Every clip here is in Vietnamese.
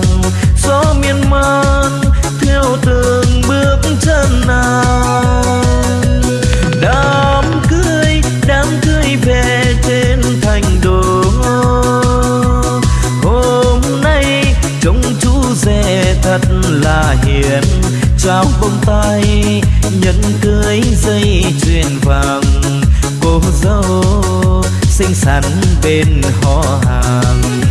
rằng gió miên man theo từng bước chân nàng. Đám cưới đám cưới về trên thành đô. Hôm nay trông chú rể thật là hiền. Trao bông tay nhẫn cưới dây chuyền vàng. Cô dâu xinh xắn bên họ hàng.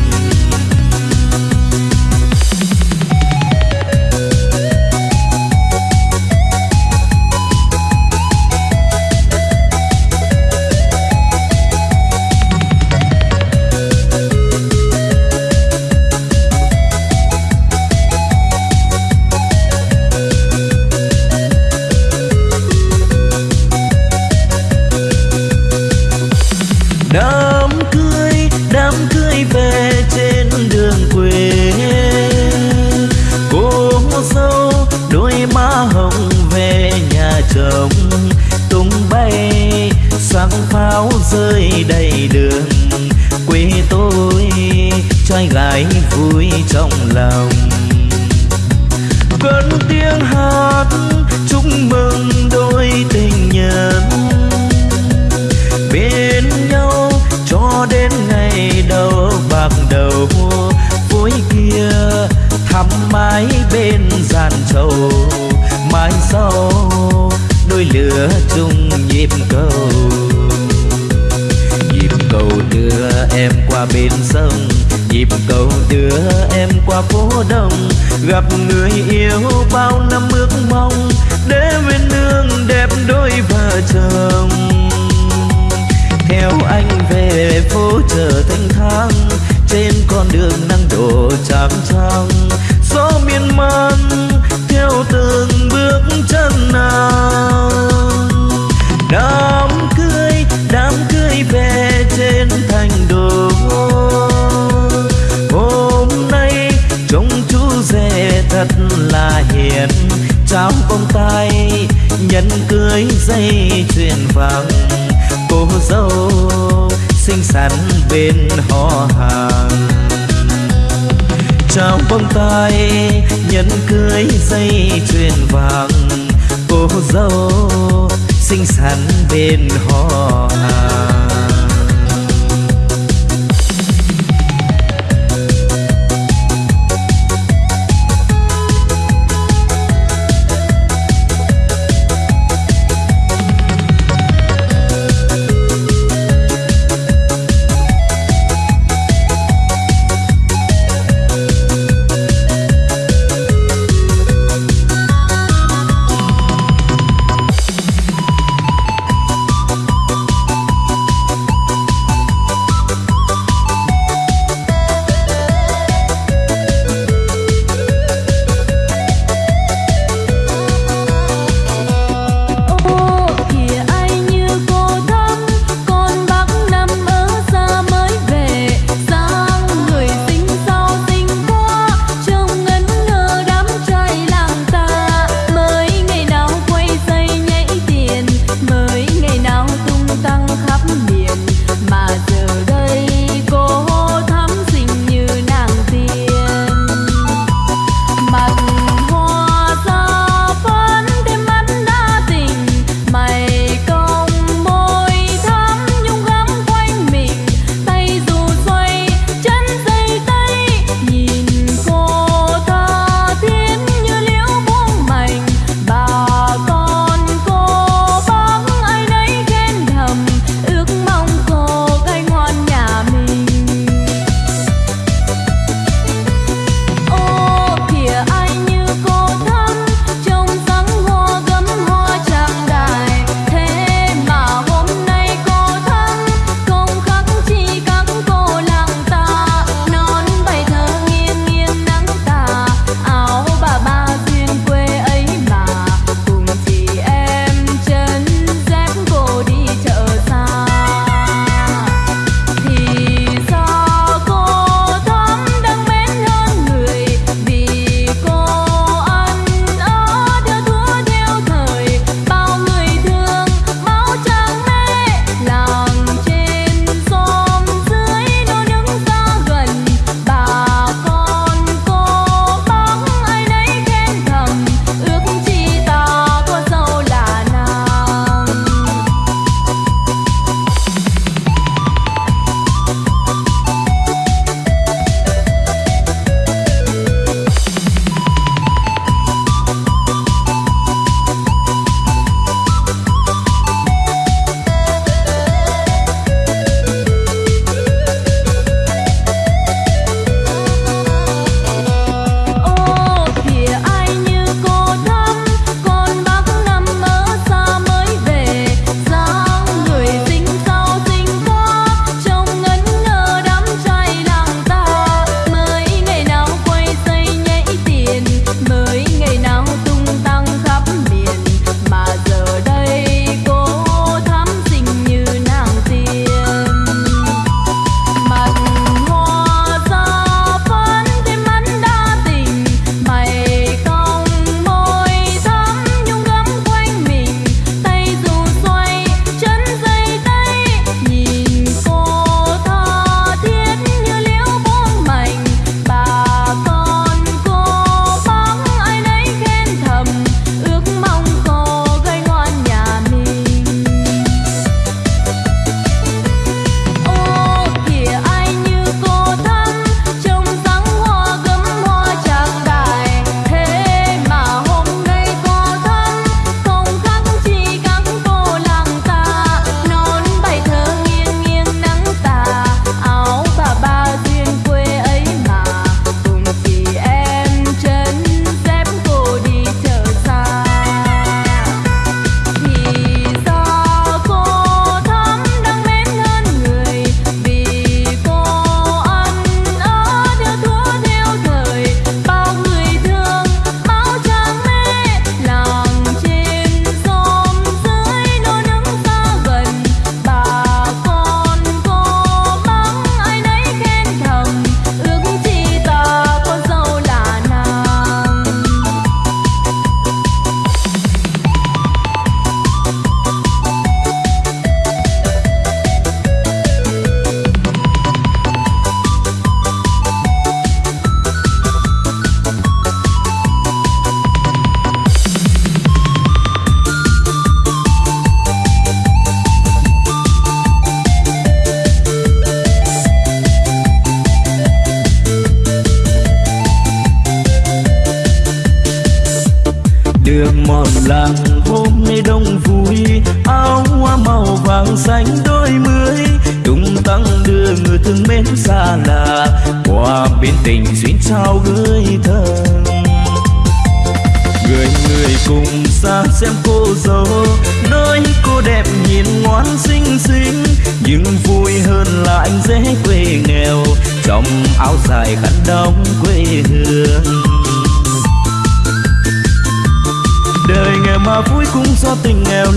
Sâu. Mai sau, đôi lửa chung nhịp cầu. Nhịp cầu đưa em qua bên sông. Nhịp cầu đưa em qua phố đông. Gặp người yêu bao năm ước mong. Để bên nương đẹp đôi vợ chồng. Theo anh về phố chợ thanh thang. Trên con đường nắng đổ trắng trăng. Gió miên man nào. Đám cưới đám cưới về trên thành đô. Hôm nay, trông chú rể thật là hiền. Trao bông tay nhân cưới dây chuyền vàng. Cô dâu xinh xắn bên họ hàng. Trao bông tai nhẫn cưới dây chuyền vàng cô dâu xinh xắn bên họ hàng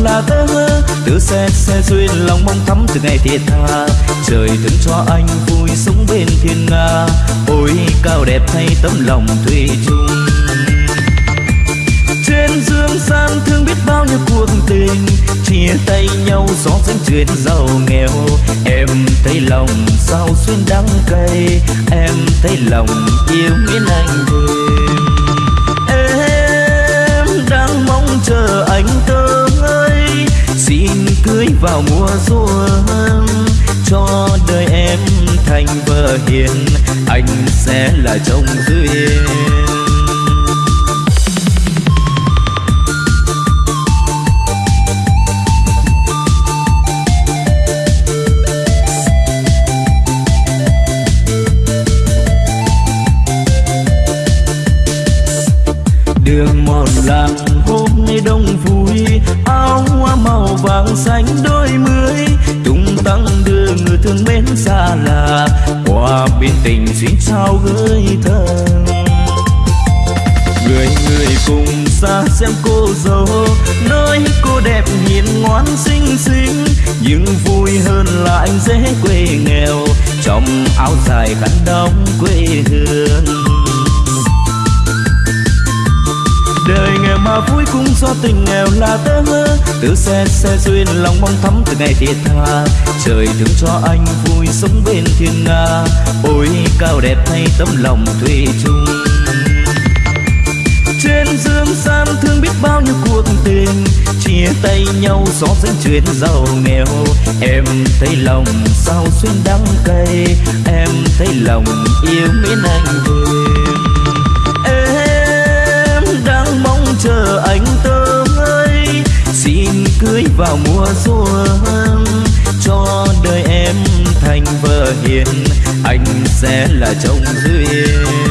là tơ từ xe xe duyên lòng mong thắm từ ngày thiệt tha. Trời thương cho anh, vui sống bên thiên nga. Ôi, cao đẹp thay tấm lòng thủy chung. Trên dương gian thương biết bao nhiêu cuộc tình. Chia tay nhau gió xanh chuyện giàu nghèo. Em thấy lòng sao xuyên đắng cay. Em thấy lòng yêu nghĩa anh thêm em đang mong chờ anh tới cưới vào mùa xuân. Cho đời em thành vợ hiền, anh sẽ là chồng duyên. Xanh đôi mươi tung tăng đưa người thương mến xa lạ. Qua bên tình duyên sao gửi thân. Người người cùng xa xem cô dâu, nơi cô đẹp hiền ngoan xinh xinh. Nhưng vui hơn là anh dễ quê nghèo, trong áo dài khăn đóng quê hương. Mà vui cũng do tình nghèo là tơ hơ từ xe xe duyên, lòng mong thắm từ ngày thiệt tha. Trời thương cho anh, vui sống bên thiên nga. Ôi, cao đẹp thay tấm lòng thủy chung. Trên dương gian thương biết bao nhiêu cuộc tình. Chia tay nhau gió dẫn chuyện giàu nghèo. Em thấy lòng sao xuyên đắng cay. Em thấy lòng yêu mến anh thêm cưới vào mùa xuân, cho đời em thành vợ hiền, anh sẽ là chồng duyên.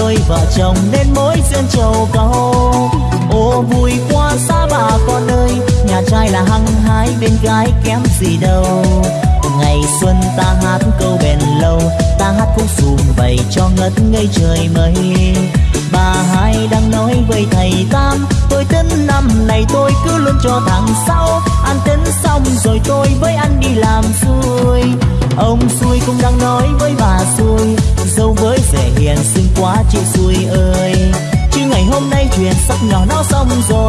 Cho vợ chồng nên mối duyên trầu cầu. Ô, vui qua xa bà con ơi nhà trai là hăng hái, bên gái kém gì đâu. Ngày xuân ta hát câu bền lâu, ta hát khúc sùm bày cho ngất ngây trời mây. Bà hai đang nói với thầy tam, tôi tính năm này tôi cứ luôn cho thằng sau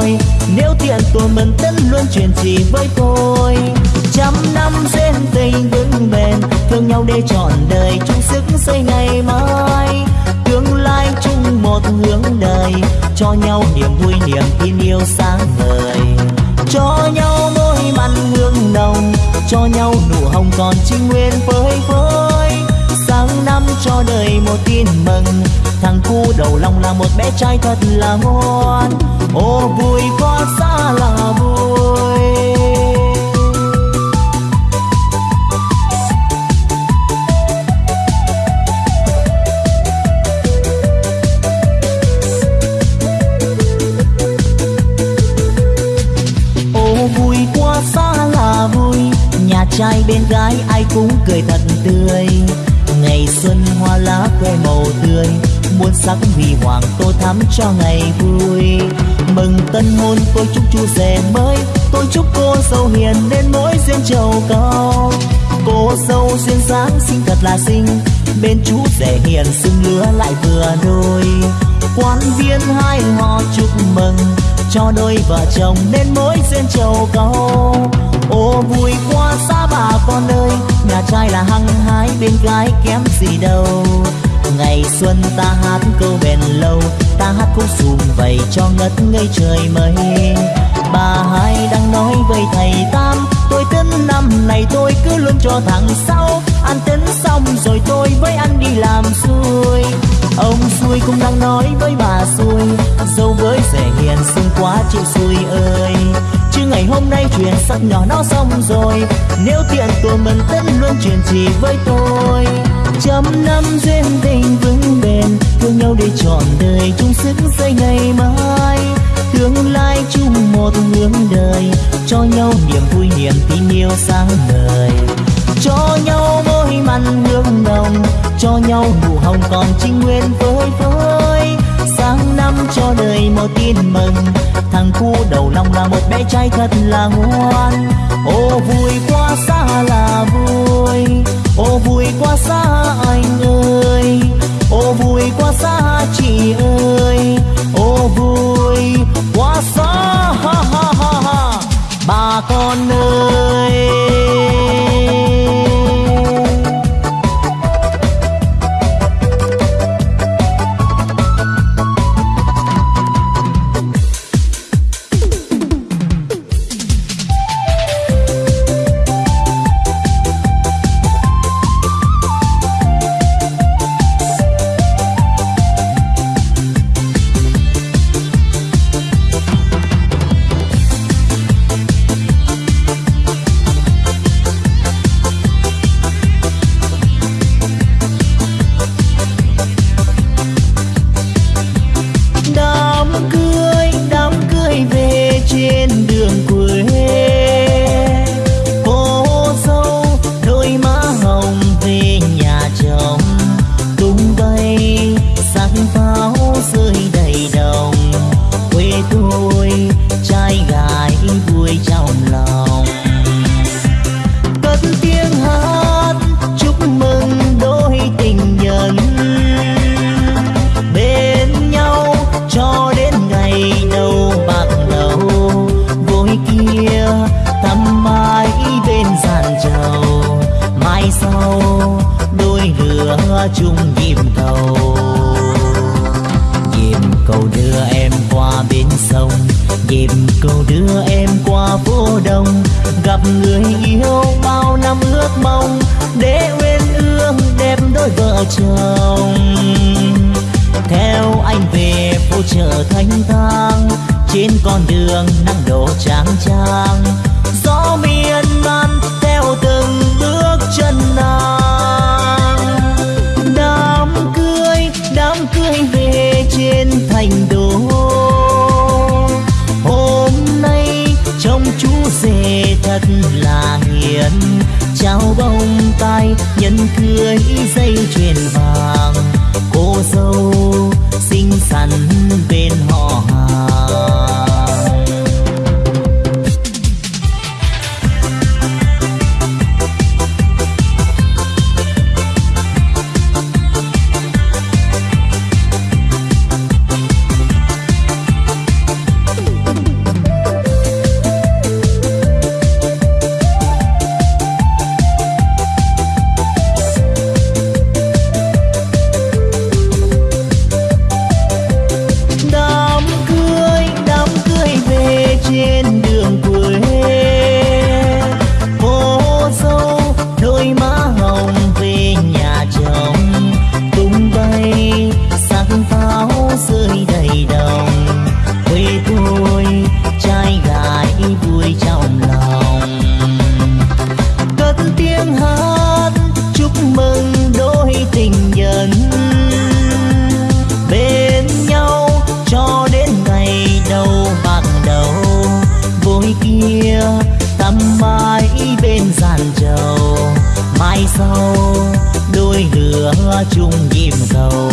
xong nếu tiện tôi mình tính luôn chuyện gì với tôi. Trăm năm duyên tình vững bền, thương nhau để trọn đời, chung sức xây ngày mai. Tương lai chung một hướng đời, cho nhau niềm vui, niềm tin yêu sáng ngời. Cho nhau môi mặn hương nồng, cho nhau nụ hồng còn trinh nguyên phơi phới năm cho đời một tin mừng. Thằng cu đầu lòng là một bé trai thật là ngoan. Ô, vui quá, xa là vui. Trai bên gái ai cũng cười thật tươi ngày xuân hoa lá khoe màu tươi. Muôn sắc huy hoàng tô thắm cho ngày vui. Mừng tân hôn tôi chúc chú rể mới. Tôi chúc cô dâu hiền nên mỗi duyên trầu cao. Cô dâu duyên dáng xinh thật là xinh. Bên chú rể hiền xưng lứa lại vừa đôi. Quan viên hai họ chúc mừng. Cho đôi vợ chồng nên mỗi duyên trầu cao. Ô vui bên gái kém gì đâu. Ngày xuân ta hát câu bền lâu, ta hát khúc sùm vầy cho ngất ngây trời mây bà hai đang nói với thầy tam, tôi tính năm này tôi cứ luôn cho thằng sau. Ăn tính xong rồi tôi với anh đi làm xuôi. Ông xuôi cũng đang nói với bà xuôi dâu với rẻ hiền xinh quá chịu xuôi ơi chứ ngày hôm nay chuyện sắp nhỏ nó xong rồi. Nếu tiện tôi mình tất luôn chuyện gì với tôi. Trăm năm duyên tình vững bền, thương nhau để trọn đời, chung sức xây ngày mai. Tương lai chung một hướng đời, cho nhau niềm vui, niềm tin yêu sáng ngời. Cho nhau môi mặn hương nồng, cho nhau nụ hồng còn trinh nguyên với với tháng năm cho đời một tin mừng. Thằng cu đầu lòng là một bé trai thật là ngoan ô vui quá xa là vui. Ô vui quá xa anh ơi. Ô vui quá xa chị ơi. Ô vui quá xa, ha ha ha ha. Bà con ơi. Thật là hiền trao bông tai nhân cưới dây chuyền vàng. Cô dâu sau đôi lửa chung nhịp cầu,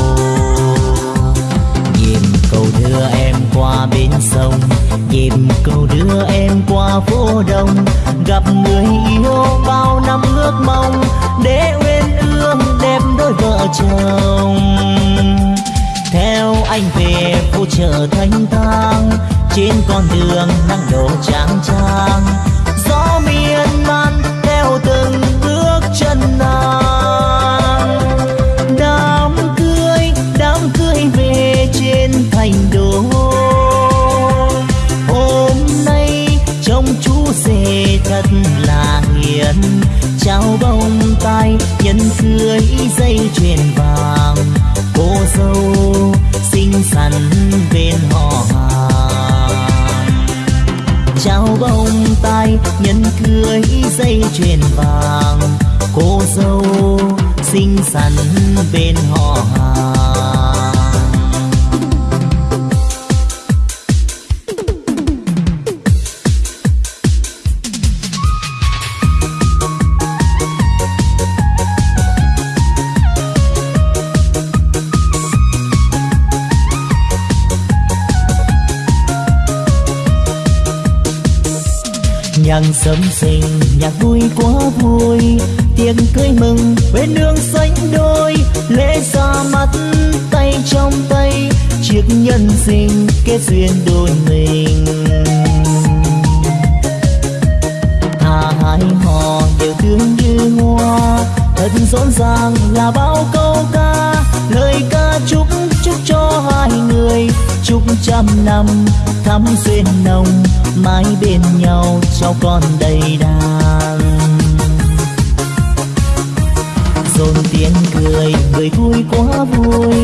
nhịp cầu đưa em qua bên sông nhịp cầu đưa em qua phố đông. Gặp người yêu bao năm ước mong để uyên ương đẹp đôi vợ chồng. Theo anh về phố chợ thanh thang trên con đường nắng đổ trang trang. thật là hiền, trao bông tay nhân cưới dây chuyền vàng. Cô dâu xinh xắn bên họ hàng. Trao bông tay nhân cưới dây chuyền vàng. Cô dâu xinh xắn bên họ hàng. Nhang sớm sinh. Nhạc vui quá vui, tiếng cưới mừng bên nương xanh đôi. Lễ ra mắt, tay trong tay, chiếc nhân sinh kết duyên đôi mình. Thà hai họ đều thương như hoa thật rộn ràng là bao câu ca. Lời ca chúc cho hai người, chúc trăm năm thắm duyên nồng, mãi bên nhau cho con đầy đàn. Dồn tiếng cười, người vui quá vui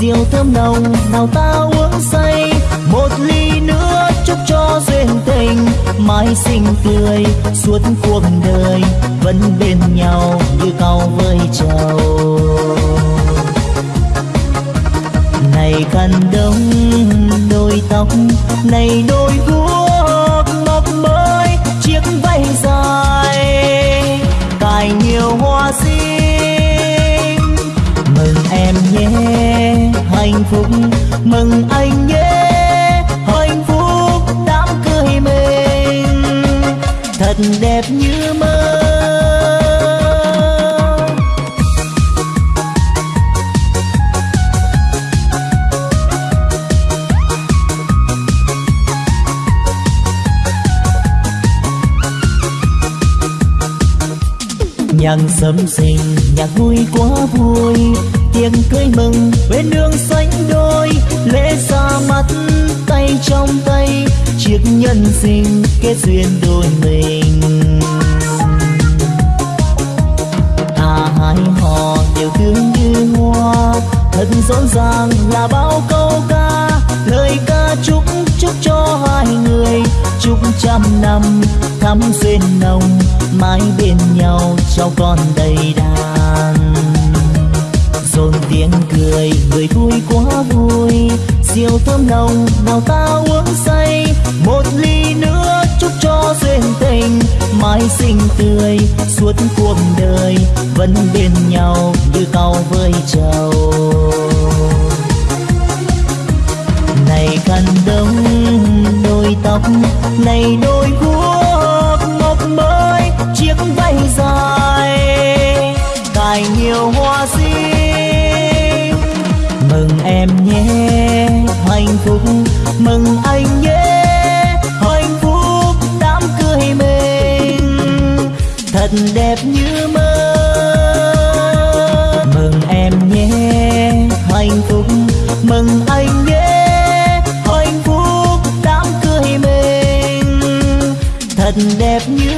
rượu thơm nồng, nào ta uống say. Một ly nữa chúc cho duyên tình, mãi xinh tươi, suốt cuộc đời vẫn bên nhau như cao với trầu. Này khăn đông, đôi tóc này đôi guốc ngọc mới, chiếc váy dài, cài nhiều hoa xinh mừng em nhé, hạnh phúc, mừng anh nhé, hạnh phúc đám cưới mình. Thật đẹp như mơ sâm sinh nhạc vui quá vui. Tiếng cười mừng bên đường sánh đôi. Lễ ra mắt, tay trong tay, chiếc nhân sinh kết duyên đôi mình. À hai họ đều tương như hoa. Thật rộn ràng là bao câu ca, lời ca chúc chúc cho hai người, chúc trăm năm thắm duyên nồng, mãi bên nhau cho con đầy đàn. Rộn tiếng cười, người vui quá vui rượu thơm nồng nào ta uống say. Một ly nữa chúc cho duyên tình, mãi xinh tươi, suốt cuộc đời vẫn bên nhau như cao với trầu. Này cần đông này đôi guốc ngọc mới, chiếc váy dài, cài nhiều hoa xinh mừng em nhé, hạnh phúc, mừng anh nhé, hạnh phúc đám cười mình. Thật đẹp như mơ thật đẹp như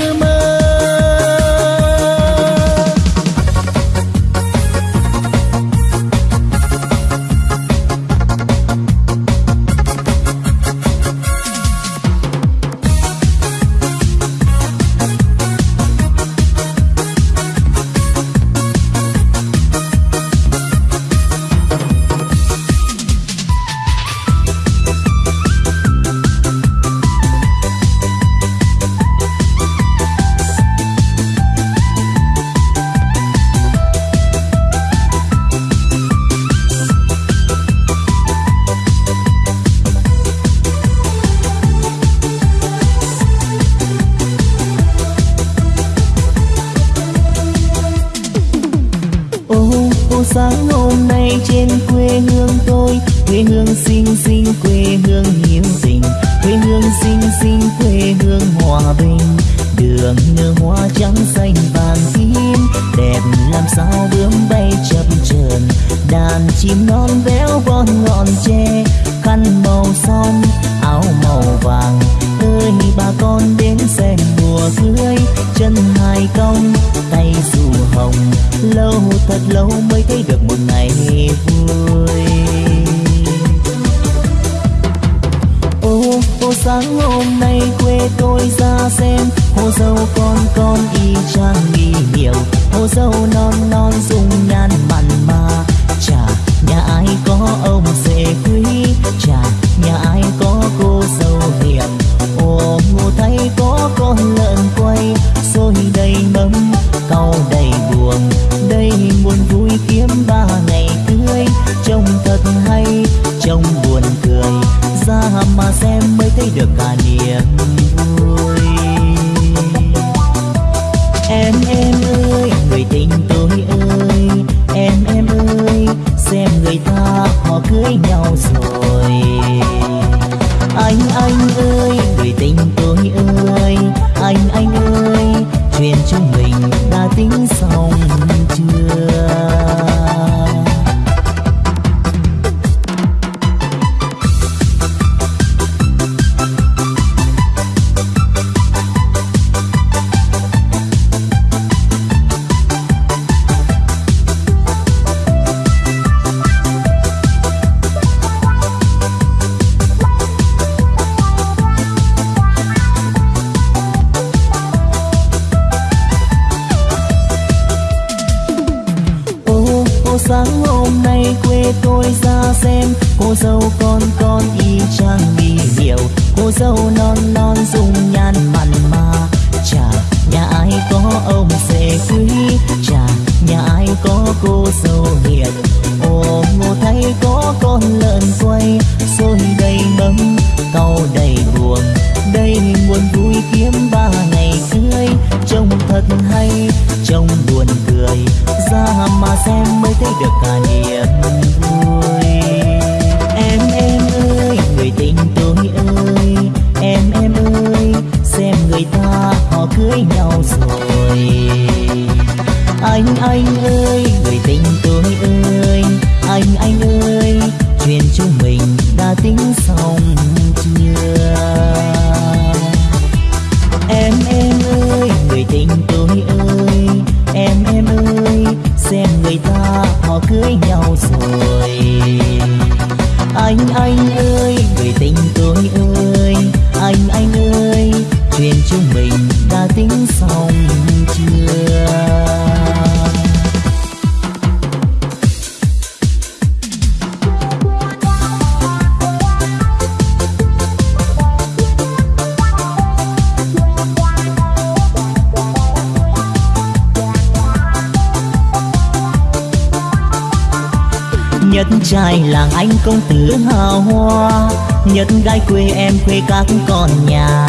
quê các con nhà.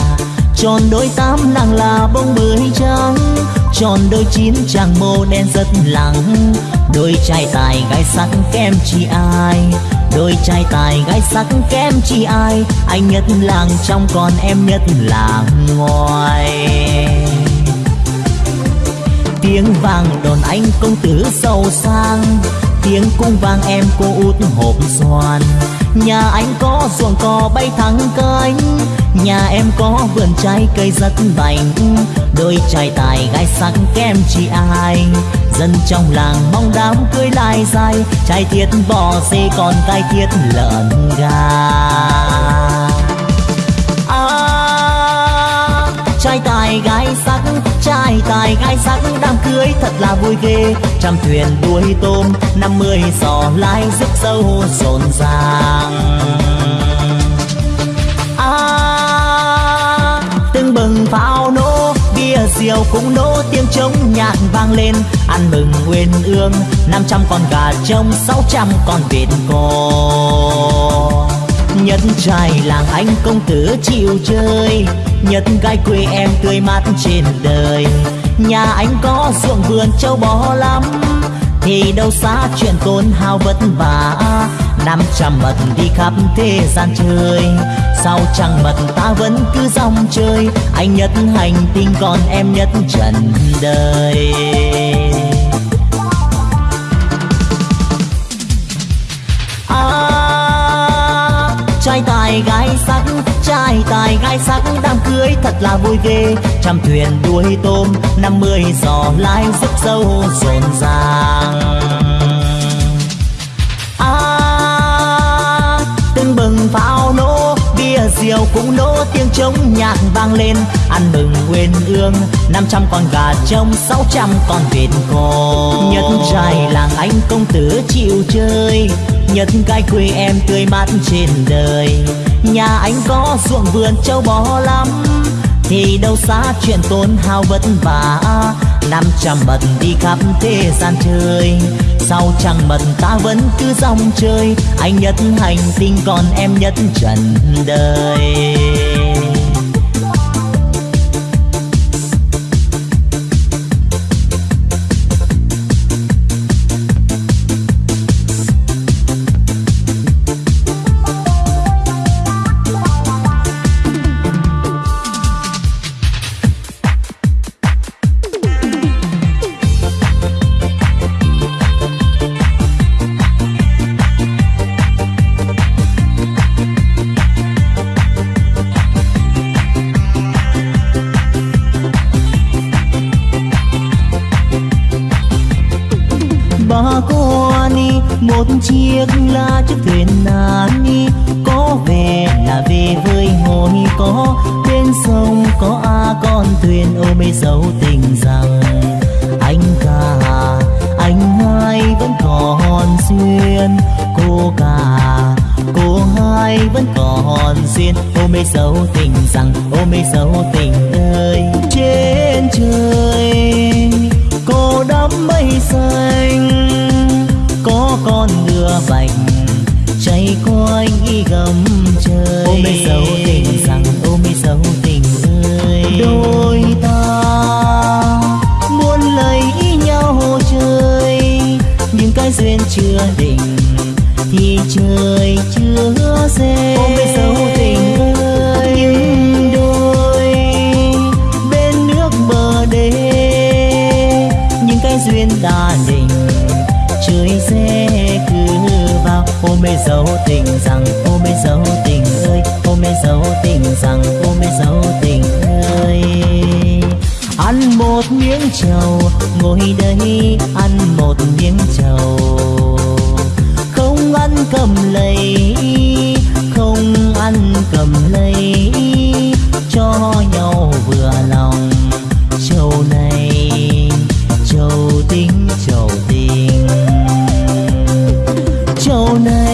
Tròn đôi tám nàng là bông bưởi trắng, tròn đôi chín chàng mô đen rất lắng đôi trai tài gái sắc kem chi ai, đôi trai tài gái sắc kem chi ai. Anh nhất làng trong còn em nhất làng ngoài. Tiếng vàng đồn anh công tử giàu sang tiếng cung vang, em cô út hộp xoàn. Nhà anh có ruộng cò bay thẳng cánh, nhà em có vườn trái cây rất bành đôi trai tài gái sắc kem chị ai, dân trong làng mong đám cưới lai dài. Trai thiết bò dê còn cai thiết lợn gà. Tài gái sắc trai tài gái sắc đám cưới thật là vui ghê. Trăm thuyền đuôi tôm năm mươi giò lái rước dâu rộn ràng à, từng bừng pháo nổ bia rượu cũng nổ tiếng trống nhạc vang lên. Ăn mừng nguyên ương năm trăm con gà trông sáu trăm con vịt cò nhất trai làng anh công tử chịu chơi. Nhất gái quê em tươi mát trên đời. Nhà anh có ruộng vườn châu bò lắm. Thì đâu xa chuyện tốn hao vất vả. Năm trăm mật đi khắp thế gian chơi. Sao chẳng mật ta vẫn cứ dòng chơi. Anh nhất hành tinh còn em nhất trần đời. Gái sắc trai tài gái sắc đám cưới thật là vui ghê. Trăm thuyền đuôi tôm năm mươi giò lai rất sâu rộn ràng. À, từng bừng pháo nổ bia rượu cũng nổ tiếng trống nhạc vang lên. Ăn mừng quên ương năm trăm con gà trông sáu trăm con vịt cò nhất trai làng anh công tử chịu chơi nhất gái quê em tươi mát trên đời nhà anh có ruộng vườn châu bò lắm. Thì đâu xa chuyện tốn hao vất vả. Năm trăm mật đi khắp thế gian chơi. Sao chẳng mật ta vẫn cứ dòng chơi. Anh nhất hành tinh còn em nhất trần đời. Chiếc lá chiếc thuyền nan đi có về là về với hồi có bên sông, có a con thuyền. Ôm mê dấu tình rằng anh cả, anh hai vẫn còn duyên. Cô cả, cô hai vẫn còn duyên. Ôm mê dấu tình rằng ôm mê dấu tình ơi. Trên trời, cô đắm mây xanh con ngựa bạch chạy quanh y gầm trời. Ôm mê dấu tình rằng ôm mê dấu tình ơi. Đôi ta muốn lấy nhau chơi nhưng cái duyên chưa định thì trời chưa rê tình rằng cô mê dấu tình ơi cô mê dấu tình rằng cô mê dấu tình ơi. Ăn một miếng trầu, ngồi đây, ăn một miếng trầu. Không ăn cầm lấy không ăn cầm lấy cho nhau vừa lòng. Trầu này, trầu tình trầu tình. Trầu này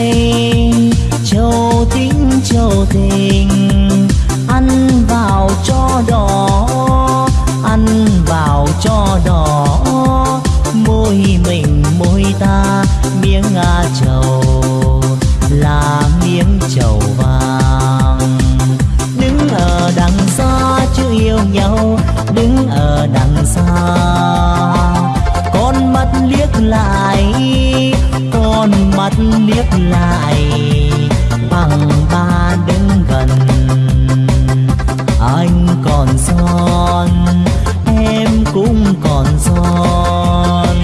lại bằng ba đứng gần. Anh còn son, em cũng còn son.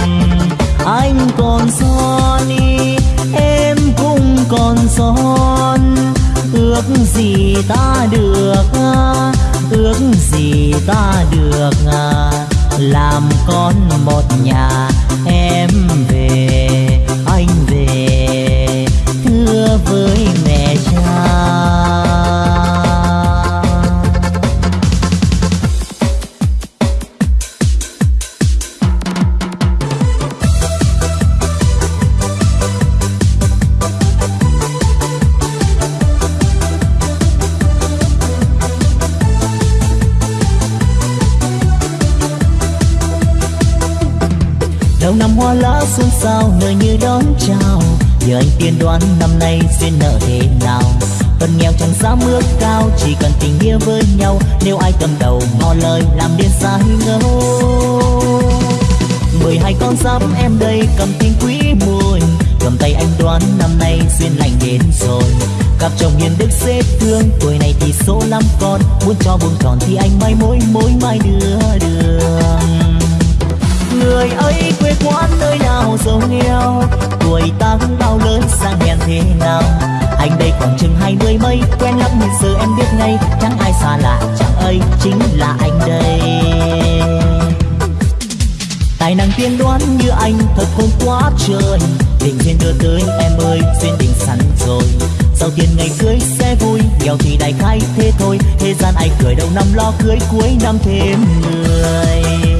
Anh còn son em cũng còn son. Ước gì ta được, ước gì ta được, làm con một nhà. Năm nay duyên nợ thế nào? Phần nghèo chẳng dám ước cao chỉ cần tình nghĩa với nhau. Nếu ai cầm đầu ngò lời làm điên sai ngâu mười hai con giáp em đây cầm tình quý muôn, cầm tay anh đoán năm nay duyên lành đến rồi. Cặp chồng hiền đức xếp thương tuổi này thì số lắm con. Muốn cho buông tròn thì anh mai mối mối mai đưa đường người ấy quê quán nơi nào giàu nghèo? Tuổi tác bao lớn, sang hèn thế nào? Anh đây khoảng chừng hai mươi mấy, quen lắm nhưng giờ em biết ngay, chẳng ai xa lạ, chẳng ấy chính là anh đây. Tài năng tiên đoán như anh, thật không quá trời. Tình duyên đưa tới em ơi, duyên tình sẵn rồi. Sau tiền ngày cưới sẽ vui, nghèo thì đại khai thế thôi. Thế gian ai cười đầu năm lo cưới cuối năm thêm người.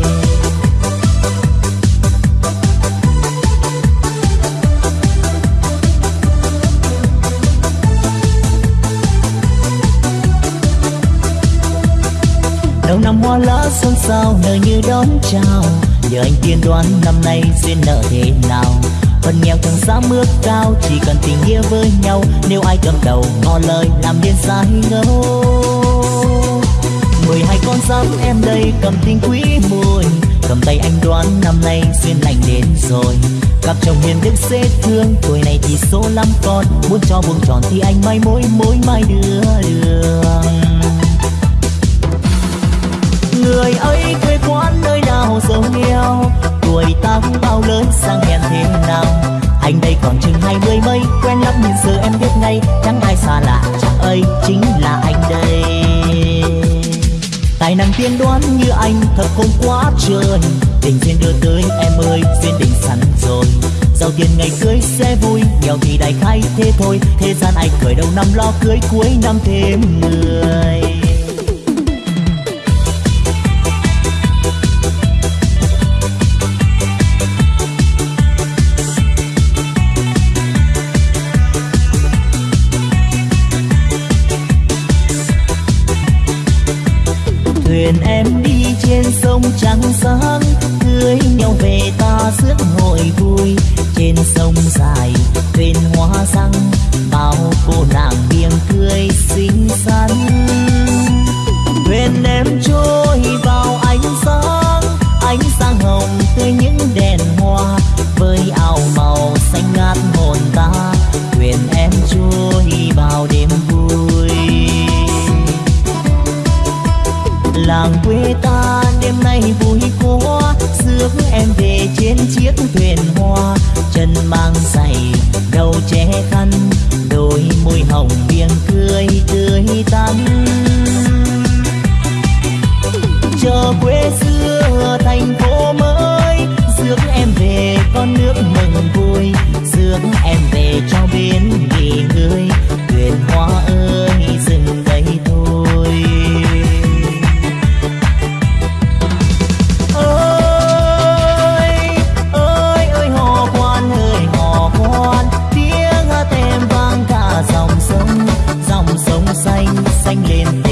Đầu năm hoa lá xuân sao nở như đón chào. Giờ anh tiên đoán năm nay duyên nợ thế nào? Phần nghèo chẳng dám mưa cao, chỉ cần tình yêu với nhau. Nếu ai cầm đầu, ngỏ lời làm nên sai ngâu mười hai con giáp em đây cầm tình quý mùi cầm tay anh đoán năm nay duyên lành đến rồi. Cặp chồng hiền đức dễ thương, tuổi này thì số lắm con. Muốn cho buông tròn thì anh mai mối mối mai đưa đường người ấy quê quán nơi nào giàu nghèo. Tuổi tác bao lớn, sang hèn thế nào? Anh đây còn chừng hai mươi mấy, quen lắm nhìn giờ em biết ngay, chẳng ai xa lạ, chẳng ấy chính là anh đây. Tài năng tiên đoán như anh, thật không quá trơn tình duyên đưa tới em ơi, duyên định sẵn rồi. Giàu tiền ngày cưới sẽ vui, nghèo thì đại khai thế thôi. Thế gian ai cười đầu năm lo cưới, cuối năm thêm người mang giày, đầu che khăn, đôi môi hồng miệng cười tươi tắn. Chờ quê xưa thành phố mới, rước em về con nước mừng vui. Rước em về cho bên nghỉ ngơi thuyền hoa ơi. Xanh lên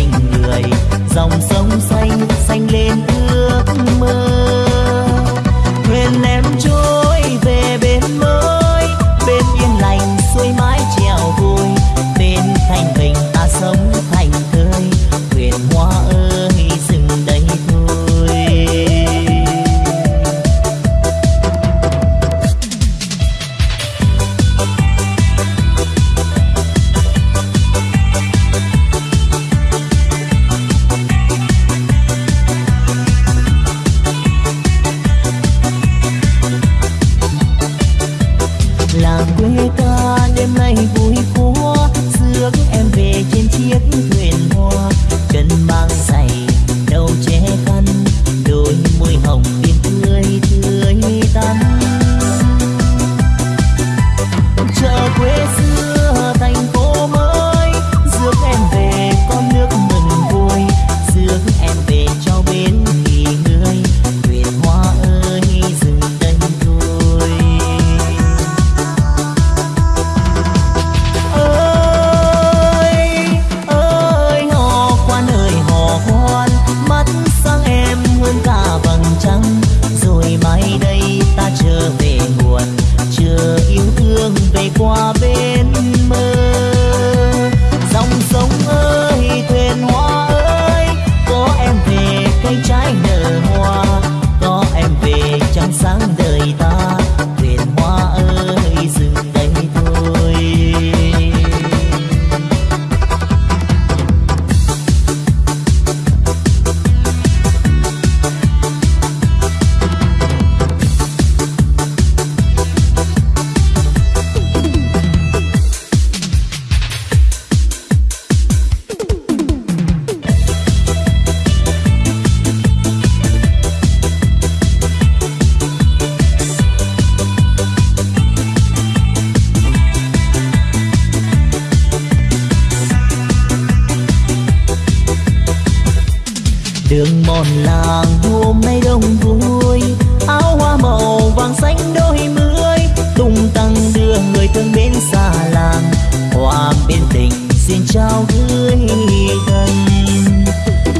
tình xin trao gửi thân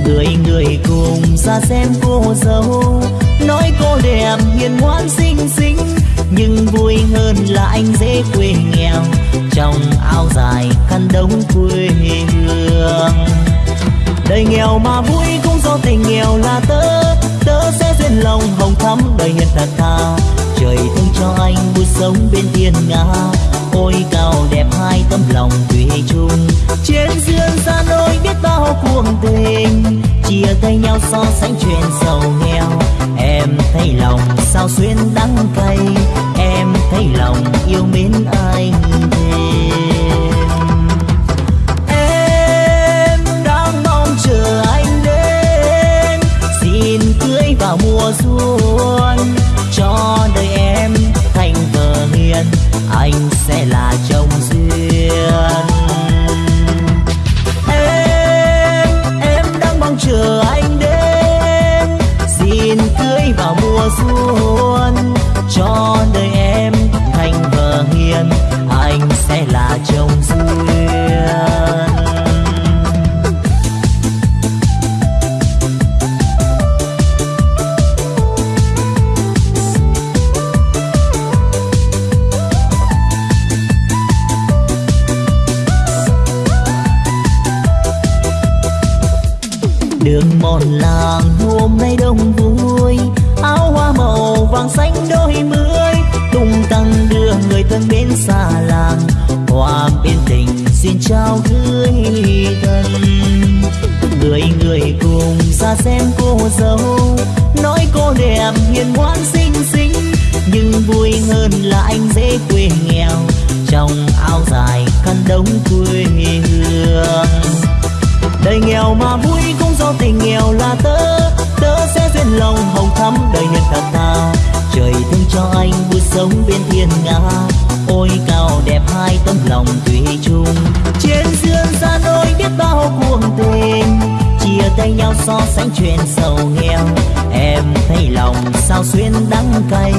người người cùng ra xem cô dâu. Nói cô đẹp hiền ngoan xinh xinh, nhưng vui hơn là anh dễ quê nghèo. Trong áo dài khăn đống quê hương. Đời nghèo mà vui cũng do tình nghèo là tớ. Tớ sẽ duyên lòng hồng thắm đời hiền thật thà trời cho anh vui sống bên thiên nga. Ôi, cao đẹp hai tấm lòng thủy chung. Trên dương xa nỗi biết bao cuồng tình. Chia tay nhau so sánh chuyện giàu nghèo. Em thấy lòng sao xuyên đắng cay. Em thấy lòng yêu mến anh thêm. Em đang mong chờ anh đến. Xin cưới vào mùa xuân. Cho đời duyên, anh sẽ là chồng duyên. Em em đang mong chờ anh đến, xin cưới vào mùa xuân, cho đời em thành vợ hiền. Đường mòn làng, hôm nay đông vui. Áo hoa màu vàng xanh đôi mươi, tung tăng đưa người thân bên xa làng. Hoa bên tình xin trao gửi thân. Người người cùng ra xem cô dâu. Nói cô đẹp hiền ngoan xinh xinh, nhưng vui hơn là anh dễ quê nghèo. Trong áo dài khăn đống quê hương. Đời nghèo mà vui có sau tình nghèo là tớ tớ sẽ duyên lòng hồng thắm đời nhân thật thà trời thương cho anh vui sống bên thiên nga, ôi cao đẹp hai tấm lòng thủy chung. Trên dương xa nôi biết bao cuồng tình, chia tay nhau so sánh chuyện giàu nghèo. Em thấy lòng sao xuyên đắng cay,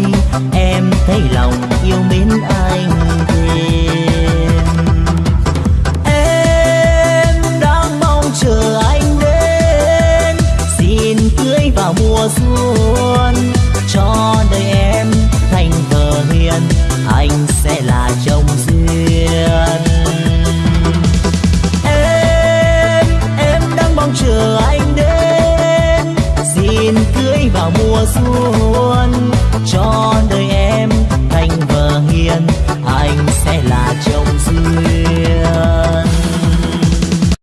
em thấy lòng yêu mến anh thêm. Cho đời em, thành vợ hiền anh sẽ là chồng duyên. Em em đang mong chờ anh đến, xin cưới vào mùa xuân.